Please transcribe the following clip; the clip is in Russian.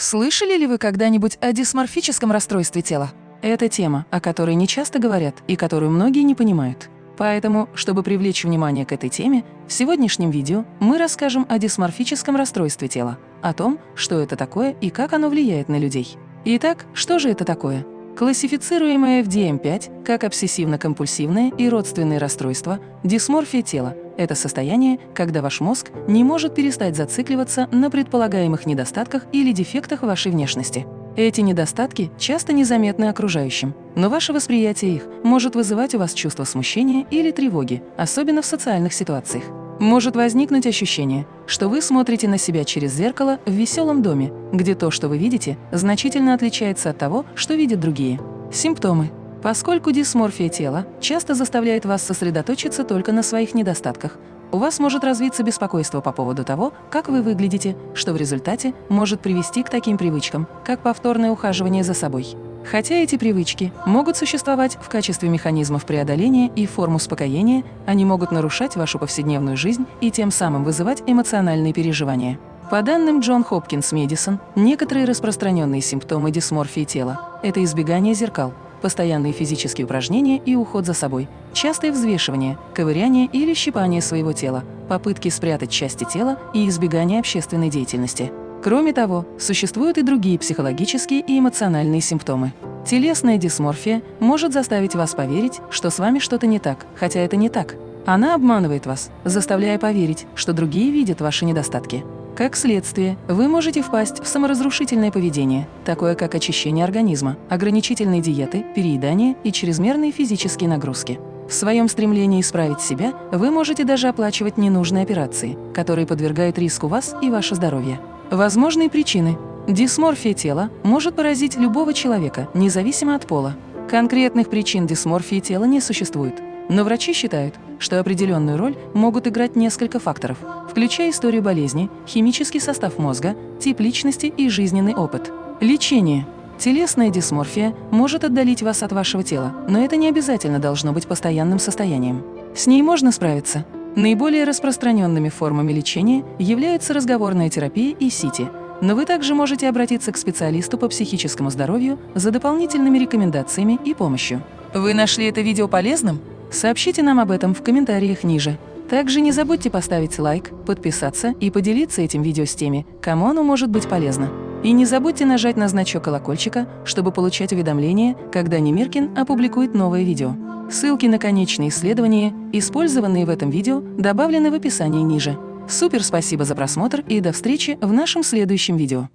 Слышали ли вы когда-нибудь о дисморфическом расстройстве тела? Это тема, о которой не часто говорят и которую многие не понимают. Поэтому, чтобы привлечь внимание к этой теме, в сегодняшнем видео мы расскажем о дисморфическом расстройстве тела, о том, что это такое и как оно влияет на людей. Итак, что же это такое? Классифицируемое в DSM-5 как обсессивно-компульсивное и родственные расстройства, дисморфия тела – это состояние, когда ваш мозг не может перестать зацикливаться на предполагаемых недостатках или дефектах вашей внешности. Эти недостатки часто незаметны окружающим, но ваше восприятие их может вызывать у вас чувство смущения или тревоги, особенно в социальных ситуациях. Может возникнуть ощущение, что вы смотрите на себя через зеркало в веселом доме, где то, что вы видите, значительно отличается от того, что видят другие. Симптомы. Поскольку дисморфия тела часто заставляет вас сосредоточиться только на своих недостатках, у вас может развиться беспокойство по поводу того, как вы выглядите, что в результате может привести к таким привычкам, как повторное ухаживание за собой. Хотя эти привычки могут существовать в качестве механизмов преодоления и форм успокоения, они могут нарушать вашу повседневную жизнь и тем самым вызывать эмоциональные переживания. По данным Джон Хопкинс Медисон, некоторые распространенные симптомы дисморфии тела – это избегание зеркал, постоянные физические упражнения и уход за собой, частое взвешивание, ковыряние или щипание своего тела, попытки спрятать части тела и избегание общественной деятельности. Кроме того, существуют и другие психологические и эмоциональные симптомы. Телесная дисморфия может заставить вас поверить, что с вами что-то не так, хотя это не так. Она обманывает вас, заставляя поверить, что другие видят ваши недостатки. Как следствие, вы можете впасть в саморазрушительное поведение, такое как очищение организма, ограничительные диеты, переедание и чрезмерные физические нагрузки. В своем стремлении исправить себя вы можете даже оплачивать ненужные операции, которые подвергают риску вас и ваше здоровье. Возможные причины. Дисморфия тела может поразить любого человека, независимо от пола. Конкретных причин дисморфии тела не существует, но врачи считают, что определенную роль могут играть несколько факторов, включая историю болезни, химический состав мозга, тип личности и жизненный опыт. Лечение. Телесная дисморфия может отдалить вас от вашего тела, но это не обязательно должно быть постоянным состоянием. С ней можно справиться, Наиболее распространенными формами лечения являются разговорная терапия и СИТИ, но вы также можете обратиться к специалисту по психическому здоровью за дополнительными рекомендациями и помощью. Вы нашли это видео полезным? Сообщите нам об этом в комментариях ниже. Также не забудьте поставить лайк, подписаться и поделиться этим видео с теми, кому оно может быть полезно. И не забудьте нажать на значок колокольчика, чтобы получать уведомления, когда Немиркин опубликует новое видео. Ссылки на конечные исследования, использованные в этом видео, добавлены в описании ниже. Супер спасибо за просмотр и до встречи в нашем следующем видео.